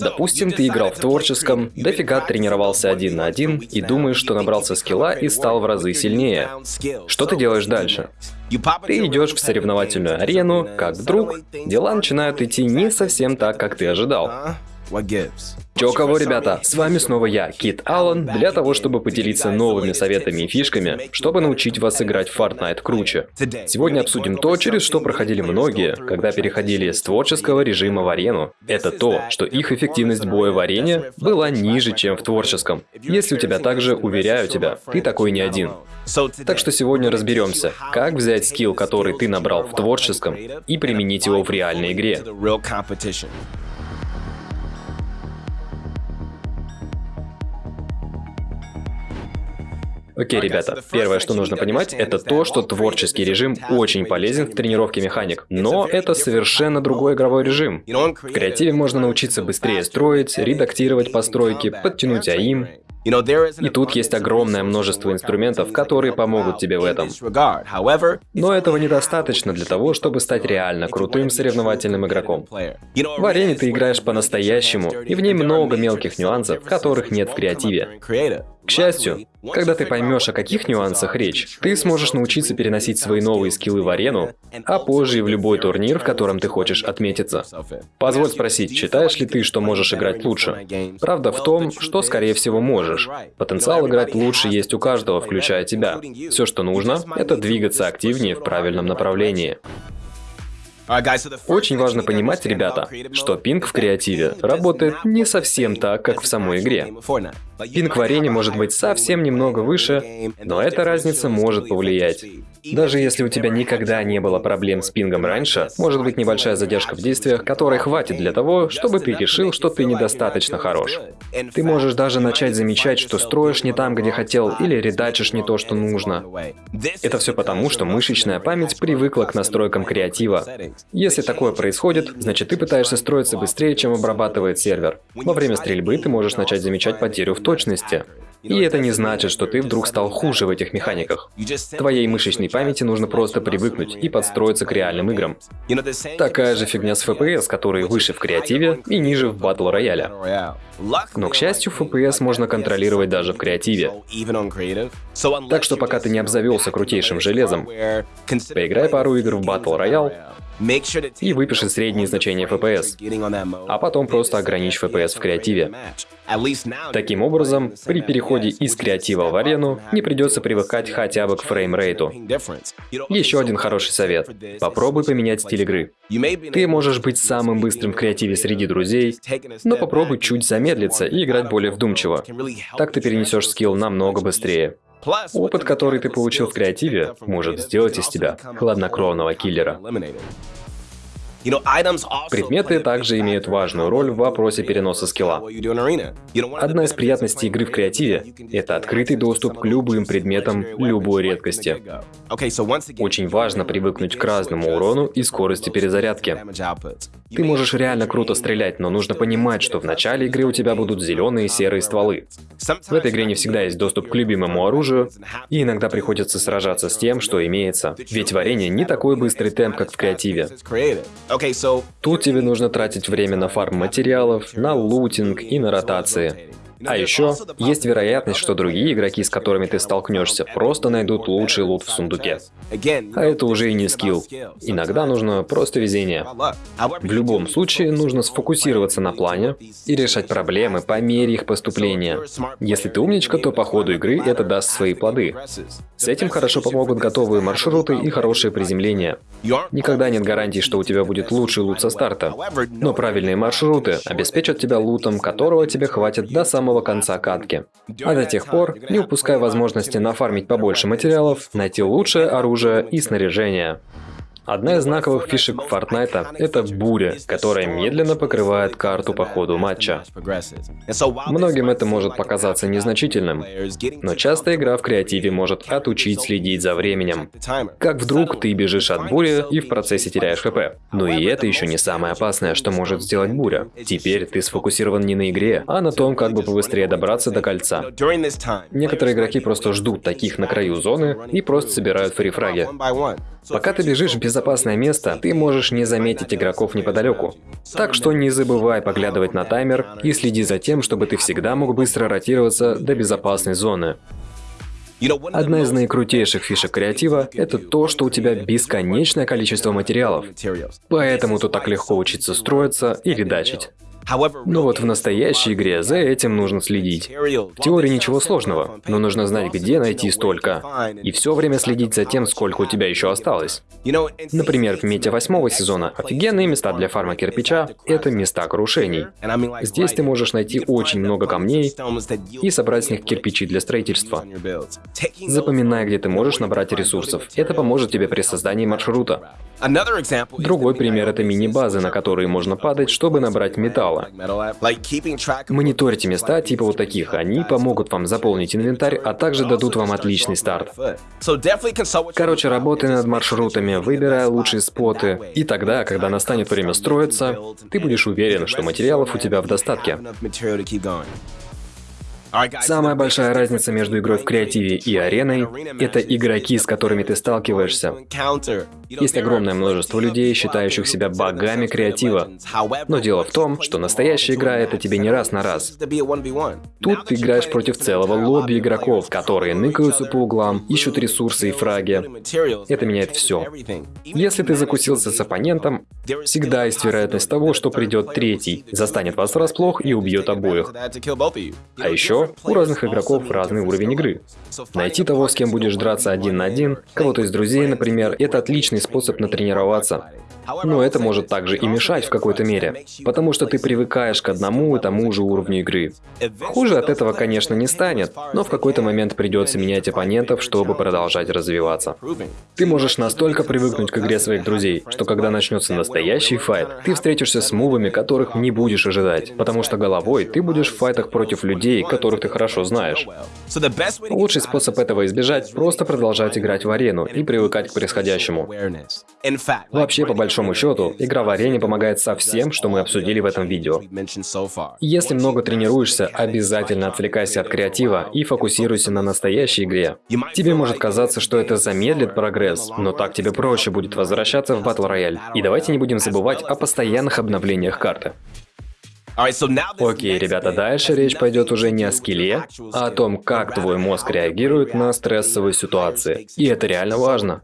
Допустим, ты играл в творческом, дофига тренировался один на один и думаешь, что набрался скилла и стал в разы сильнее. Что ты делаешь дальше? Ты идешь в соревновательную арену, как друг, дела начинают идти не совсем так, как ты ожидал. Чё кого, ребята, с вами снова я, Кит Аллен, для того, чтобы поделиться новыми советами и фишками, чтобы научить вас играть в Fortnite круче. Сегодня обсудим то, через что проходили многие, когда переходили с творческого режима в арену. Это то, что их эффективность боя в арене была ниже, чем в творческом. Если у тебя также, уверяю тебя, ты такой не один. Так что сегодня разберемся, как взять скилл, который ты набрал в творческом, и применить его в реальной игре. Окей, ребята, первое, что нужно понимать, это то, что творческий режим очень полезен в тренировке механик, но это совершенно другой игровой режим. В креативе можно научиться быстрее строить, редактировать постройки, подтянуть АИМ, и тут есть огромное множество инструментов, которые помогут тебе в этом. Но этого недостаточно для того, чтобы стать реально крутым соревновательным игроком. В арене ты играешь по-настоящему, и в ней много мелких нюансов, которых нет в креативе. К счастью, когда ты поймешь, о каких нюансах речь, ты сможешь научиться переносить свои новые скиллы в арену, а позже и в любой турнир, в котором ты хочешь отметиться. Позволь спросить, считаешь ли ты, что можешь играть лучше? Правда в том, что скорее всего можешь. Потенциал играть лучше есть у каждого, включая тебя. Все, что нужно, это двигаться активнее в правильном направлении. Очень важно понимать, ребята, что пинг в креативе работает не совсем так, как в самой игре. Пинг в арене может быть совсем немного выше, но эта разница может повлиять. Даже если у тебя никогда не было проблем с пингом раньше, может быть небольшая задержка в действиях, которой хватит для того, чтобы ты решил, что ты недостаточно хорош. Ты можешь даже начать замечать, что строишь не там, где хотел, или редачишь не то, что нужно. Это все потому, что мышечная память привыкла к настройкам креатива. Если такое происходит, значит ты пытаешься строиться быстрее, чем обрабатывает сервер. Во время стрельбы ты можешь начать замечать потерю в точности. И это не значит, что ты вдруг стал хуже в этих механиках. Твоей мышечной памяти нужно просто привыкнуть и подстроиться к реальным играм. Такая же фигня с FPS, который выше в креативе и ниже в батл рояле. Но, к счастью, FPS можно контролировать даже в креативе. Так что пока ты не обзавелся крутейшим железом, поиграй пару игр в батл роял, и выпиши средние значения FPS, а потом просто ограничь FPS в креативе. Таким образом, при переходе из креатива в арену не придется привыкать хотя бы к фреймрейту. Еще один хороший совет. Попробуй поменять стиль игры. Ты можешь быть самым быстрым в креативе среди друзей, но попробуй чуть замедлиться и играть более вдумчиво. Так ты перенесешь скилл намного быстрее. Опыт, который ты получил в креативе, может сделать из тебя хладнокровного киллера. Предметы также имеют важную роль в вопросе переноса скилла. Одна из приятностей игры в креативе — это открытый доступ к любым предметам любой редкости. Очень важно привыкнуть к разному урону и скорости перезарядки. Ты можешь реально круто стрелять, но нужно понимать, что в начале игры у тебя будут зеленые и серые стволы. В этой игре не всегда есть доступ к любимому оружию, и иногда приходится сражаться с тем, что имеется. Ведь в арене не такой быстрый темп, как в креативе. Тут тебе нужно тратить время на фарм материалов, на лутинг и на ротации. А еще есть вероятность, что другие игроки, с которыми ты столкнешься, просто найдут лучший лут в сундуке. А это уже и не скилл. Иногда нужно просто везение. В любом случае, нужно сфокусироваться на плане и решать проблемы по мере их поступления. Если ты умничка, то по ходу игры это даст свои плоды. С этим хорошо помогут готовые маршруты и хорошее приземление. Никогда нет гарантии, что у тебя будет лучший лут со старта. Но правильные маршруты обеспечат тебя лутом, которого тебе хватит до самого конца катки. А до тех пор не упускай возможности нафармить побольше материалов, найти лучшее оружие и снаряжение. Одна из знаковых фишек Fortnite — это буря, которая медленно покрывает карту по ходу матча. Многим это может показаться незначительным, но часто игра в креативе может отучить следить за временем. Как вдруг ты бежишь от бури и в процессе теряешь хп. Но и это еще не самое опасное, что может сделать буря. Теперь ты сфокусирован не на игре, а на том, как бы побыстрее добраться до кольца. Некоторые игроки просто ждут таких на краю зоны и просто собирают фрифраги. Пока ты бежишь в безопасное место, ты можешь не заметить игроков неподалеку. Так что не забывай поглядывать на таймер и следи за тем, чтобы ты всегда мог быстро ротироваться до безопасной зоны. Одна из наикрутейших фишек креатива – это то, что у тебя бесконечное количество материалов. Поэтому тут так легко учиться строиться или дачить. Но вот в настоящей игре за этим нужно следить. В теории ничего сложного, но нужно знать, где найти столько. И все время следить за тем, сколько у тебя еще осталось. Например, в мете восьмого сезона офигенные места для фарма кирпича – это места крушений. Здесь ты можешь найти очень много камней и собрать с них кирпичи для строительства. Запоминай, где ты можешь набрать ресурсов. Это поможет тебе при создании маршрута. Другой пример – это мини-базы, на которые можно падать, чтобы набрать металла. Мониторьте места типа вот таких, они помогут вам заполнить инвентарь, а также дадут вам отличный старт. Короче, работай над маршрутами, выбирай лучшие споты, и тогда, когда настанет время строиться, ты будешь уверен, что материалов у тебя в достатке. Самая большая разница между игрой в креативе и ареной – это игроки, с которыми ты сталкиваешься. Есть огромное множество людей, считающих себя богами креатива. Но дело в том, что настоящая игра – это тебе не раз на раз. Тут ты играешь против целого лобби игроков, которые ныкаются по углам, ищут ресурсы и фраги. Это меняет все. Если ты закусился с оппонентом, всегда есть вероятность того, что придет третий, застанет вас врасплох и убьет обоих. А еще у разных игроков разный уровень игры. Найти того, с кем будешь драться один на один, кого-то из друзей, например, это отличный способ натренироваться. Но это может также и мешать в какой-то мере, потому что ты привыкаешь к одному и тому же уровню игры. Хуже от этого, конечно, не станет, но в какой-то момент придется менять оппонентов, чтобы продолжать развиваться. Ты можешь настолько привыкнуть к игре своих друзей, что когда начнется настоящий файт, ты встретишься с мувами, которых не будешь ожидать, потому что головой ты будешь в файтах против людей, которых ты хорошо знаешь. Лучший способ этого избежать – просто продолжать играть в арену и привыкать к происходящему. Вообще, по большому счету, игра в арене помогает со всем, что мы обсудили в этом видео. Если много тренируешься, обязательно отвлекайся от креатива и фокусируйся на настоящей игре. Тебе может казаться, что это замедлит прогресс, но так тебе проще будет возвращаться в Royale. И давайте не будем забывать о постоянных обновлениях карты. Окей, ребята, дальше речь пойдет уже не о скилле, а о том, как твой мозг реагирует на стрессовые ситуации. И это реально важно.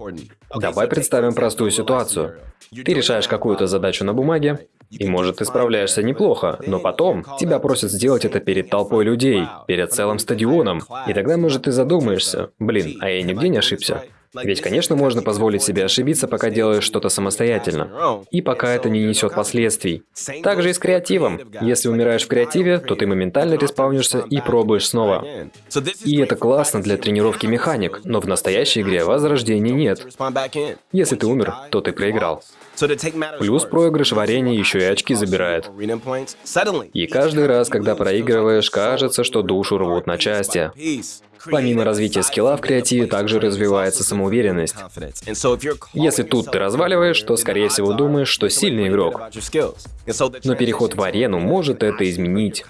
Давай представим простую ситуацию. Ты решаешь какую-то задачу на бумаге, и может ты справляешься неплохо, но потом тебя просят сделать это перед толпой людей, перед целым стадионом. И тогда, может, ты задумаешься, блин, а я нигде не ошибся. Ведь, конечно, можно позволить себе ошибиться, пока делаешь что-то самостоятельно. И пока это не несет последствий. Также и с креативом. Если умираешь в креативе, то ты моментально респаунишься и пробуешь снова. И это классно для тренировки механик, но в настоящей игре возрождения нет. Если ты умер, то ты проиграл. Плюс проигрыш в арене еще и очки забирает. И каждый раз, когда проигрываешь, кажется, что душу рвут на части. Помимо развития скилла в креативе, также развивается самоуверенность. Если тут ты разваливаешь, то, скорее всего, думаешь, что сильный игрок. Но переход в арену может это изменить.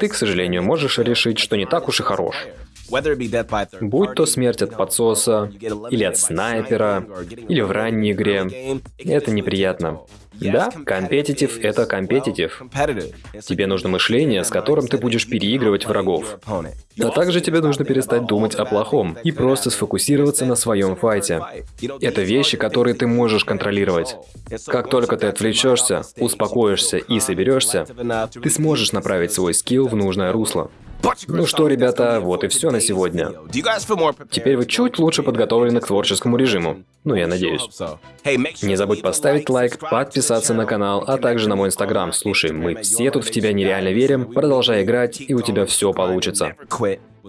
Ты, к сожалению, можешь решить, что не так уж и хорош. Будь то смерть от подсоса, или от снайпера, или в ранней игре, это неприятно. Да, компетитив — это компетитив. Тебе нужно мышление, с которым ты будешь переигрывать врагов. А также тебе нужно перестать думать о плохом и просто сфокусироваться на своем файте. Это вещи, которые ты можешь контролировать. Как только ты отвлечешься, успокоишься и соберешься, ты сможешь направить свой скилл в нужное русло. Ну что, ребята, вот и все на сегодня. Теперь вы чуть лучше подготовлены к творческому режиму. Ну, я надеюсь. Не забудь поставить лайк, подписаться на канал, а также на мой инстаграм. Слушай, мы все тут в тебя нереально верим. Продолжай играть, и у тебя все получится.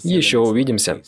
Еще увидимся.